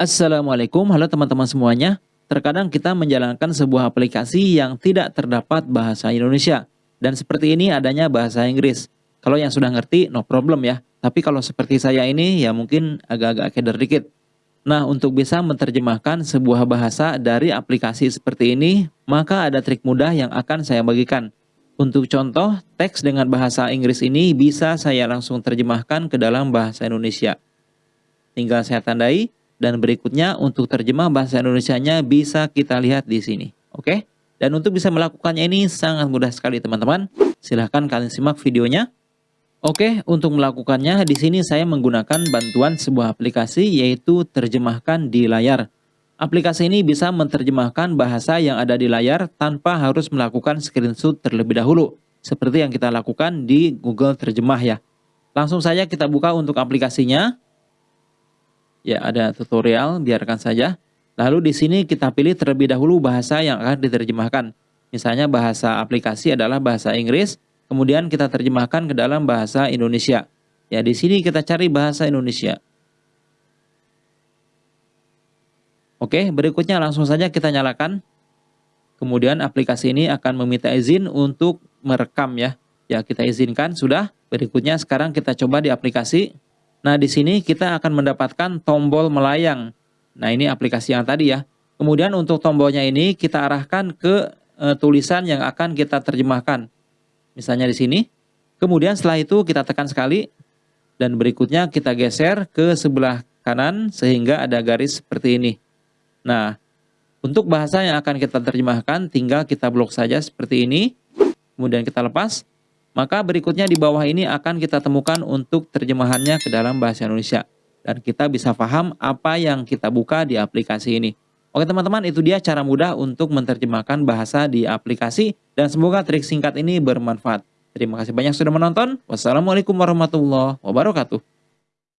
Assalamualaikum, halo teman-teman semuanya. Terkadang kita menjalankan sebuah aplikasi yang tidak terdapat bahasa Indonesia. Dan seperti ini adanya bahasa Inggris. Kalau yang sudah ngerti, no problem ya. Tapi kalau seperti saya ini, ya mungkin agak-agak keder dikit. Nah, untuk bisa menerjemahkan sebuah bahasa dari aplikasi seperti ini, maka ada trik mudah yang akan saya bagikan. Untuk contoh, teks dengan bahasa Inggris ini bisa saya langsung terjemahkan ke dalam bahasa Indonesia. Tinggal saya tandai, dan berikutnya untuk terjemah bahasa Indonesia-nya bisa kita lihat di sini. Oke? Dan untuk bisa melakukannya ini sangat mudah sekali teman-teman. Silahkan kalian simak videonya. Oke, untuk melakukannya di sini saya menggunakan bantuan sebuah aplikasi yaitu terjemahkan di layar. Aplikasi ini bisa menerjemahkan bahasa yang ada di layar tanpa harus melakukan screenshot terlebih dahulu. Seperti yang kita lakukan di Google Terjemah ya. Langsung saja kita buka untuk aplikasinya. Ya, ada tutorial, biarkan saja. Lalu di sini kita pilih terlebih dahulu bahasa yang akan diterjemahkan. Misalnya bahasa aplikasi adalah bahasa Inggris, kemudian kita terjemahkan ke dalam bahasa Indonesia. Ya, di sini kita cari bahasa Indonesia. Oke, berikutnya langsung saja kita nyalakan. Kemudian aplikasi ini akan meminta izin untuk merekam ya. Ya, kita izinkan sudah. Berikutnya sekarang kita coba di aplikasi. Nah, di sini kita akan mendapatkan tombol melayang. Nah, ini aplikasi yang tadi ya. Kemudian untuk tombolnya ini kita arahkan ke e, tulisan yang akan kita terjemahkan. Misalnya di sini. Kemudian setelah itu kita tekan sekali dan berikutnya kita geser ke sebelah kanan sehingga ada garis seperti ini. Nah, untuk bahasa yang akan kita terjemahkan tinggal kita blok saja seperti ini. Kemudian kita lepas. Maka berikutnya di bawah ini akan kita temukan untuk terjemahannya ke dalam bahasa Indonesia. Dan kita bisa paham apa yang kita buka di aplikasi ini. Oke teman-teman, itu dia cara mudah untuk menerjemahkan bahasa di aplikasi. Dan semoga trik singkat ini bermanfaat. Terima kasih banyak sudah menonton. Wassalamualaikum warahmatullahi wabarakatuh.